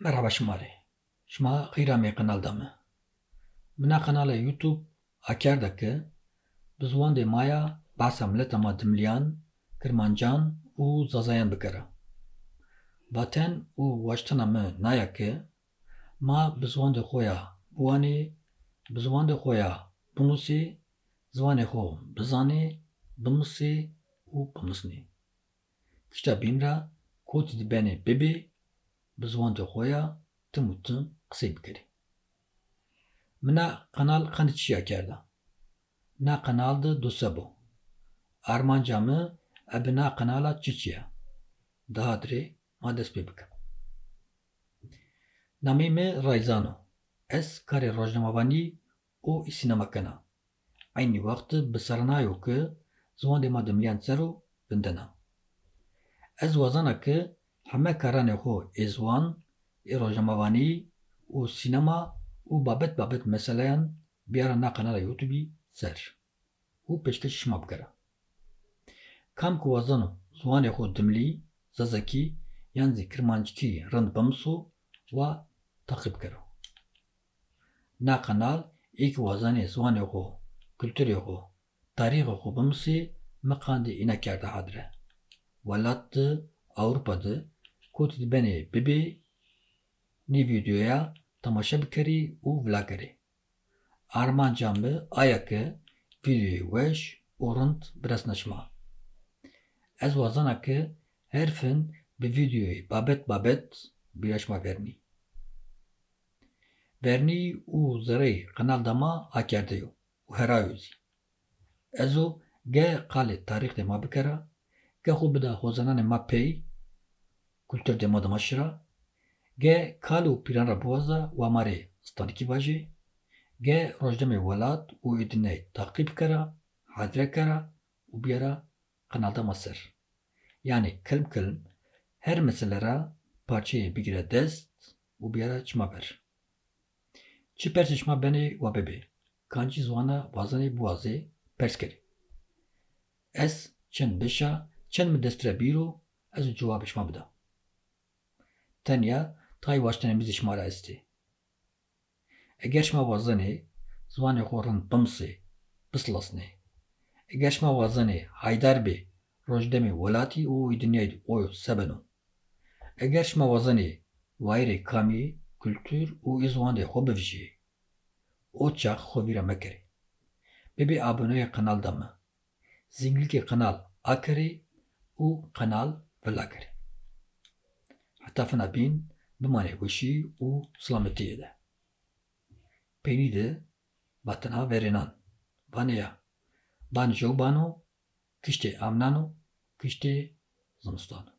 Merhaba şımari. Şma qîramê qenalda me. Mina qenala YouTube akar dike bi ziwan maya behsa mileta me dimliyan, kirmancan û zazayan bikire. Baten û weştina me nayeke ma bi ziwanê xwe ya biwanê, bi ziwanê xwe ya binûsê, ziwanê xwe bizanê, bimisê û ku tu di benê qisê bikirî. Mina qenal qenî çiya kerda. Mina qenal di dûsebû. Armanca me e bi na qenala çi çi ye? Daha dirê ma dest pê bikim. Namê me Rayzan o. Ez karê rojnamevanî û sînema kena. Aynî wextê bi sernayo ke ziwanê me dimliyan ser û. Ez wezana ke همه خو ایزوان ایراجموانی او سینما او بابت بابت مثلا بیاره نه قناه یوتیوبی سر او پیشکش ما بگره کام کو وزنو زوان خو دملی ززکی یعنی کرمانچکی رند بمسو و تقیب کرو نه قنال ایک وزن زوان خو کلتور خو تاریخ خو بمسی مقاند اینا کرده حدره ولات اوروپاده înekar de hadire. Welat di Ewropa de ku tu di benê bibê nî vîdyoya temaşe bikirî û vilagerî. Armanca me ayeke vîdyoyê weş û rind bi dest neçima. Ez wezana ke her fin bi vîdyoyê babet babet bîreşma vernî. Vernî û zirê qenalda me akerde yo û herayo zî. Ez û geh qalê tarîx dê me bikire, geh xwe bida xwezananê me pey, kal û pîran re biweze wa marê stanîkî bajê, geh rojnamê welat û êdînê teqî bikire, hadire kere û bîyara qenalda me ser. Yani kilim kilim her mesele re parçeyê bigire dest û bîyara çima ber. Çi persê şima benê we bibê, kancî ziwana wezanê biwazê pers kerî. Ez çend bişa, çend min dest tire bîro, ez cewabê şima bida. Tenya tayê weştenê mîzê şima re est ê. Eger şima wezanê ziwanê xwe rind bimisê, bisilasîne. Eger şima wezanê haydar bê rojdemê welatî û êdîneyê oy sebeno. Eger şima wezanê wayîrê kamî, kultur û ê ziwanê xwe bivijîye. O çax xwe vîra mekirê. Bibê aboneyê qenal de me. Zîngilîkê qenal akirê û qenal vilagerê. Heta fina bîn bimane wişî û silametiyê de. Pênî de batina verênan. Vaneya ban jewban o, kiştê amnan o, kiştê zimistan o.